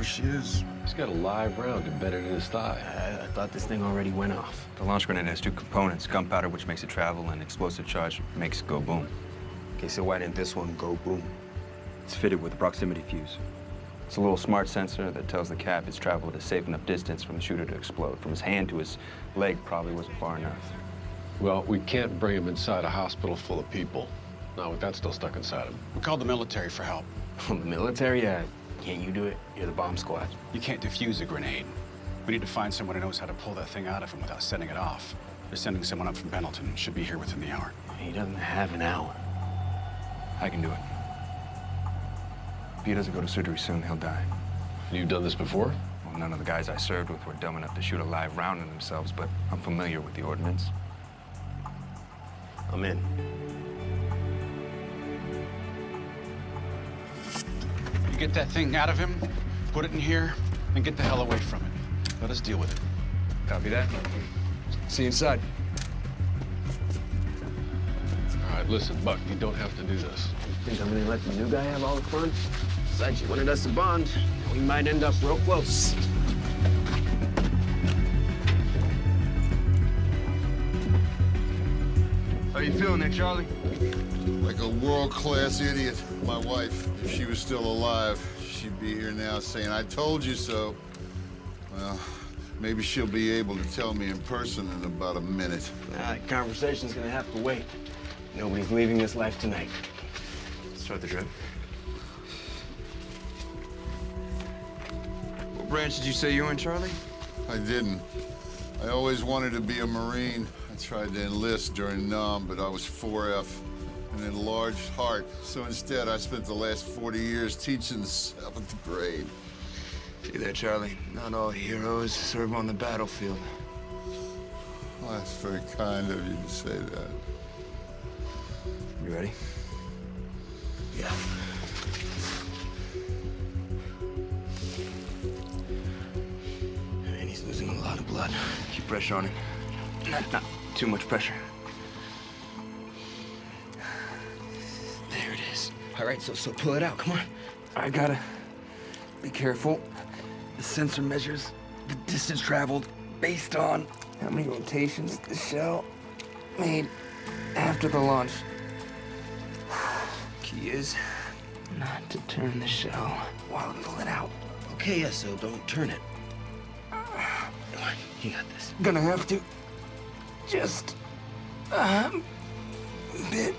There she is. He's got a live round embedded in his thigh. I, I thought this thing already went off. The launch grenade has two components, gunpowder, which makes it travel, and explosive charge makes it go boom. Okay, so why didn't this one go boom? It's fitted with a proximity fuse. It's a little smart sensor that tells the cap it's traveled a safe enough distance from the shooter to explode. From his hand to his leg probably wasn't far enough. Well, we can't bring him inside a hospital full of people. Not with that still stuck inside him. We called the military for help. the military? Yeah. Can't you do it? You're the bomb squad. You can't defuse a grenade. We need to find someone who knows how to pull that thing out of him without setting it off. They're sending someone up from Pendleton. Should be here within the hour. He doesn't have an hour. I can do it. If he doesn't go to surgery soon, he'll die. You've done this before? Well, none of the guys I served with were dumb enough to shoot a live round in themselves, but I'm familiar with the ordnance. I'm in. Get that thing out of him, put it in here, and get the hell away from it. Let us deal with it. Copy that. See you inside. All right, listen, Buck, you don't have to do this. You think I'm gonna let the new guy have all the fun? Besides, you wanted us to bond. We might end up real close. How you feeling there, Charlie? Like a world-class idiot. My wife, if she was still alive, she'd be here now saying, I told you so. Well, maybe she'll be able to tell me in person in about a minute. Nah, that conversation's gonna have to wait. Nobody's leaving this life tonight. Start the drip. What branch did you say you were in, Charlie? I didn't. I always wanted to be a Marine. I tried to enlist during NAM, but I was 4F, an enlarged heart. So instead, I spent the last 40 years teaching the seventh grade. See there, Charlie. Not all heroes serve on the battlefield. Well, that's very kind of you to say that. You ready? Yeah. And he's losing a lot of blood. Keep pressure on him. Too much pressure. There it is. All right, so so pull it out. Come on. I gotta be careful. The sensor measures the distance traveled based on how many rotations the shell made after the launch. Key is not to turn the shell while we pull it out. Okay, yeah, so don't turn it. Come on, you got this. Gonna have to. Just a bit.